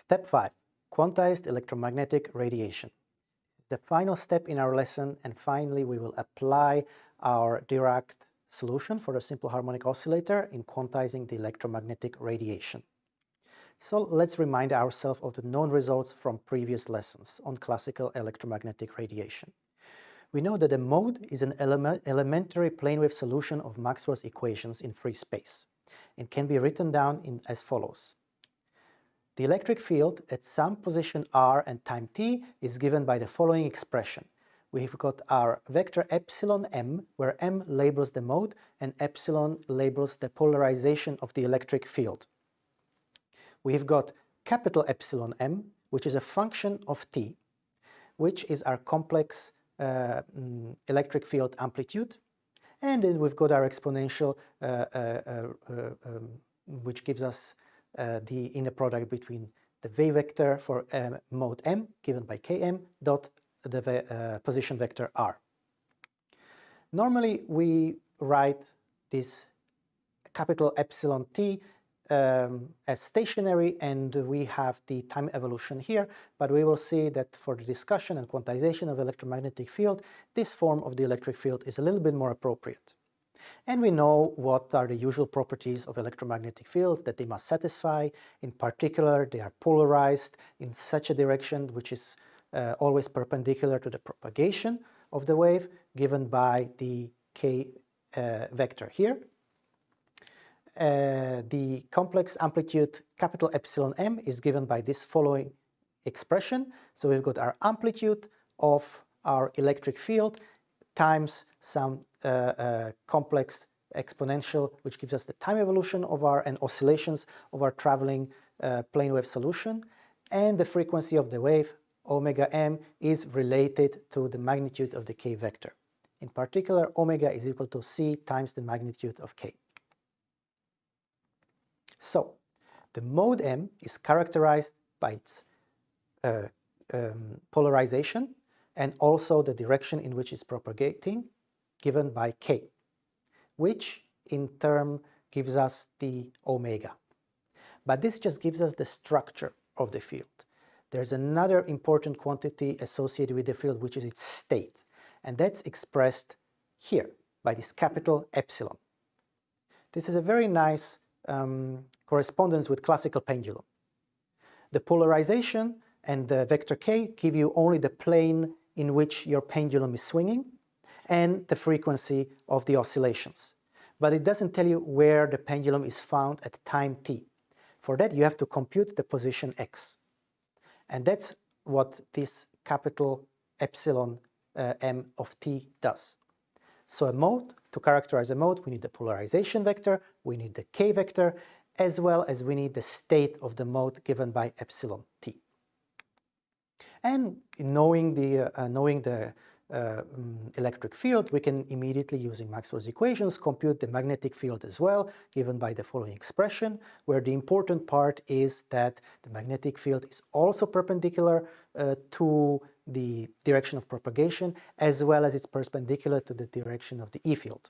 Step 5. Quantized electromagnetic radiation. The final step in our lesson and finally we will apply our Dirac solution for a simple harmonic oscillator in quantizing the electromagnetic radiation. So let's remind ourselves of the known results from previous lessons on classical electromagnetic radiation. We know that a mode is an element, elementary plane wave solution of Maxwell's equations in free space. and can be written down in as follows. The electric field at some position r and time t is given by the following expression. We've got our vector epsilon m, where m labels the mode and epsilon labels the polarization of the electric field. We've got capital epsilon m, which is a function of t, which is our complex uh, mm, electric field amplitude. And then we've got our exponential, uh, uh, uh um, which gives us the inner product between the wave vector for um, mode m, given by km, dot the position vector r. Normally, we write this capital epsilon t um, as stationary and we have the time evolution here, but we will see that for the discussion and quantization of electromagnetic field, this form of the electric field is a little bit more appropriate. And we know what are the usual properties of electromagnetic fields that they must satisfy. In particular, they are polarized in such a direction which is uh, always perpendicular to the propagation of the wave given by the k uh, vector here uh, the complex amplitude capital epsilon m is given by this following expression. So we've got our amplitude of our electric field times some uh, uh, complex exponential which gives us the time evolution of our and oscillations of our traveling uh, plane wave solution and the frequency of the wave omega m is related to the magnitude of the k vector. In particular omega is equal to c times the magnitude of k. So, the mode M is characterized by its uh, um, polarization and also the direction in which it's propagating given by k, which in turn gives us the omega. But this just gives us the structure of the field. There's another important quantity associated with the field, which is its state, and that's expressed here by this capital epsilon. This is a very nice um, correspondence with classical pendulum. The polarization and the vector k give you only the plane in which your pendulum is swinging and the frequency of the oscillations. But it doesn't tell you where the pendulum is found at time t. For that you have to compute the position x. And that's what this capital epsilon uh, m of t does. So a mode, to characterize a mode, we need the polarization vector, we need the k vector, as well as we need the state of the mode given by epsilon t. And knowing the, uh, knowing the uh, um, electric field, we can immediately, using Maxwell's equations, compute the magnetic field as well, given by the following expression, where the important part is that the magnetic field is also perpendicular uh, to the direction of propagation, as well as it's perpendicular to the direction of the E field.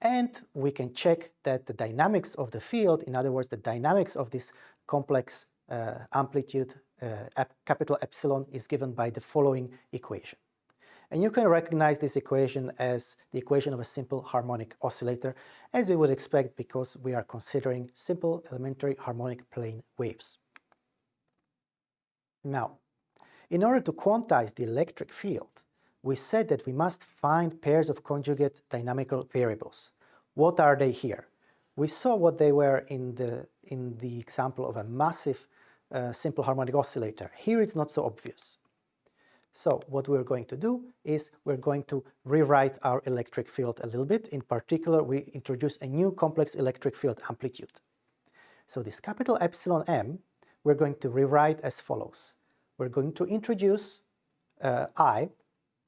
And we can check that the dynamics of the field, in other words, the dynamics of this complex uh, amplitude Uh, capital epsilon is given by the following equation. And you can recognize this equation as the equation of a simple harmonic oscillator, as we would expect because we are considering simple elementary harmonic plane waves. Now, in order to quantize the electric field, we said that we must find pairs of conjugate dynamical variables. What are they here? We saw what they were in the, in the example of a massive uh, simple harmonic oscillator. Here it's not so obvious. So what we're going to do is we're going to rewrite our electric field a little bit. In particular, we introduce a new complex electric field amplitude. So this capital epsilon m, we're going to rewrite as follows. We're going to introduce uh, i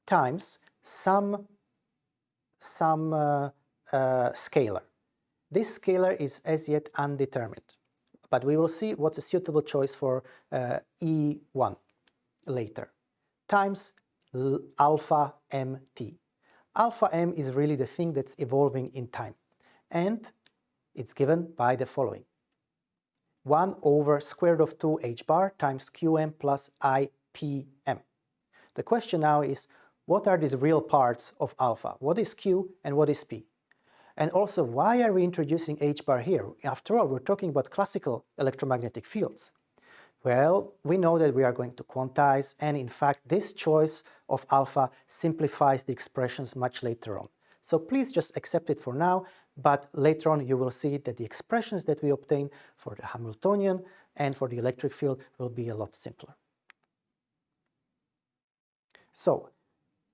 times some, some uh, uh, scalar. This scalar is as yet undetermined, but we will see what's a suitable choice for uh, E1 later, times alpha mt. Alpha m is really the thing that's evolving in time, and it's given by the following. 1 over square root of 2 h bar times qm plus ipm. The question now is, what are these real parts of alpha? What is q and what is p? And also, why are we introducing h bar here? After all, we're talking about classical electromagnetic fields. Well, we know that we are going to quantize, and in fact, this choice of alpha simplifies the expressions much later on. So please just accept it for now, but later on you will see that the expressions that we obtain for the Hamiltonian and for the electric field will be a lot simpler. So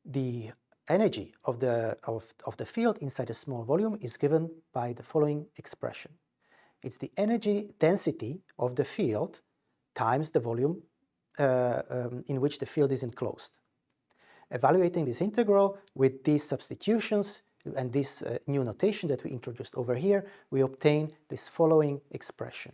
the energy of the, of, of the field inside a small volume is given by the following expression. It's the energy density of the field times the volume uh, um, in which the field is enclosed. Evaluating this integral with these substitutions and this uh, new notation that we introduced over here, we obtain this following expression.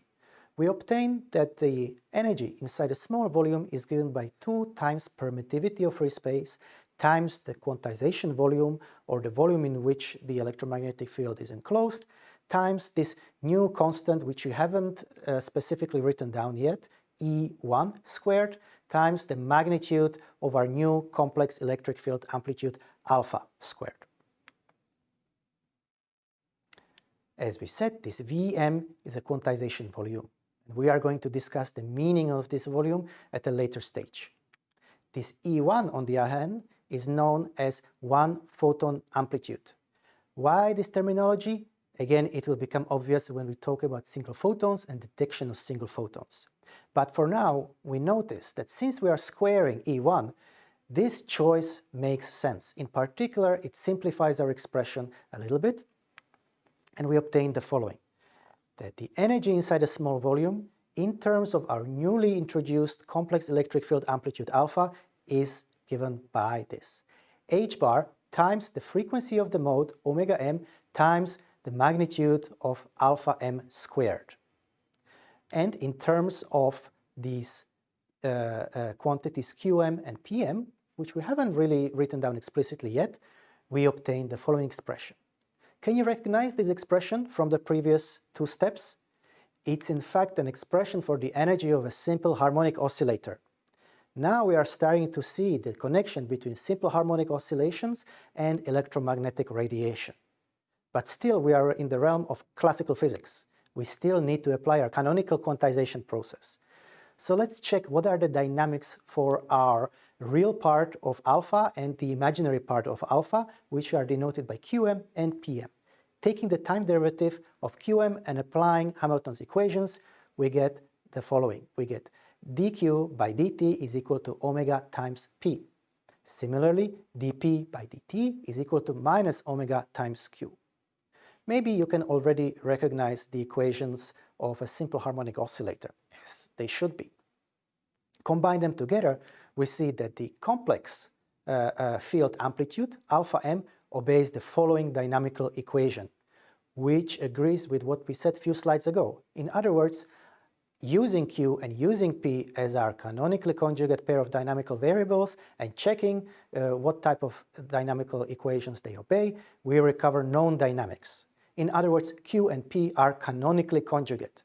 We obtain that the energy inside a small volume is given by 2 times permittivity of free space times the quantization volume or the volume in which the electromagnetic field is enclosed times this new constant which you haven't uh, specifically written down yet, E1 squared times the magnitude of our new complex electric field amplitude alpha squared. As we said, this Vm is a quantization volume. And we are going to discuss the meaning of this volume at a later stage. This E1, on the other hand, is known as one photon amplitude. Why this terminology? Again, it will become obvious when we talk about single photons and detection of single photons. But for now, we notice that since we are squaring E1, this choice makes sense. In particular, it simplifies our expression a little bit, and we obtain the following. That the energy inside a small volume, in terms of our newly introduced complex electric field amplitude alpha, is given by this. h bar times the frequency of the mode, omega m, times the magnitude of alpha m squared. And in terms of these uh, uh, quantities qm and pm, which we haven't really written down explicitly yet, we obtain the following expression. Can you recognize this expression from the previous two steps? It's in fact an expression for the energy of a simple harmonic oscillator. Now we are starting to see the connection between simple harmonic oscillations and electromagnetic radiation. But still we are in the realm of classical physics. We still need to apply our canonical quantization process. So let's check what are the dynamics for our real part of alpha and the imaginary part of alpha, which are denoted by Qm and Pm. Taking the time derivative of Qm and applying Hamilton's equations, we get the following. We get dq by dt is equal to omega times p. Similarly, dp by dt is equal to minus omega times q. Maybe you can already recognize the equations of a simple harmonic oscillator. Yes, they should be. Combine them together, we see that the complex uh, uh, field amplitude, alpha m, obeys the following dynamical equation, which agrees with what we said a few slides ago. In other words, using Q and using P as our canonically conjugate pair of dynamical variables and checking uh, what type of dynamical equations they obey, we recover known dynamics. In other words, Q and P are canonically conjugate.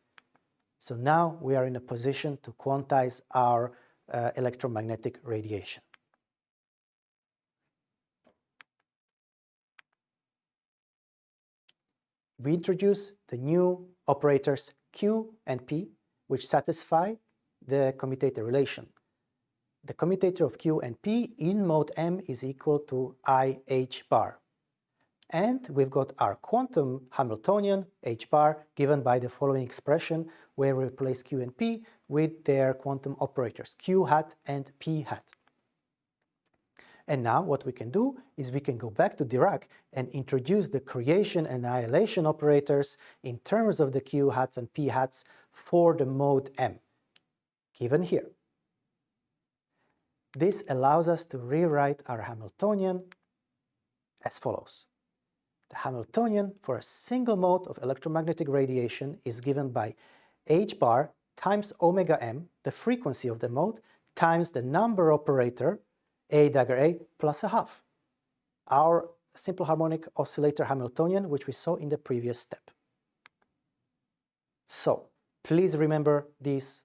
So now we are in a position to quantize our uh, electromagnetic radiation. We introduce the new operators Q and P which satisfy the commutator relation. The commutator of Q and P in mode M is equal to IH bar. And we've got our quantum Hamiltonian H bar given by the following expression where we replace Q and P with their quantum operators Q hat and P hat. And now what we can do is we can go back to Dirac and introduce the creation and annihilation operators in terms of the Q hats and P hats for the mode M, given here. This allows us to rewrite our Hamiltonian as follows. The Hamiltonian for a single mode of electromagnetic radiation is given by h bar times omega m, the frequency of the mode, times the number operator, a dagger a, plus a half. Our simple harmonic oscillator Hamiltonian, which we saw in the previous step. So, Please remember these,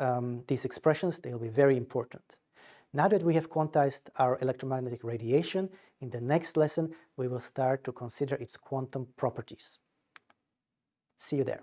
um, these expressions, they'll be very important. Now that we have quantized our electromagnetic radiation, in the next lesson we will start to consider its quantum properties. See you there.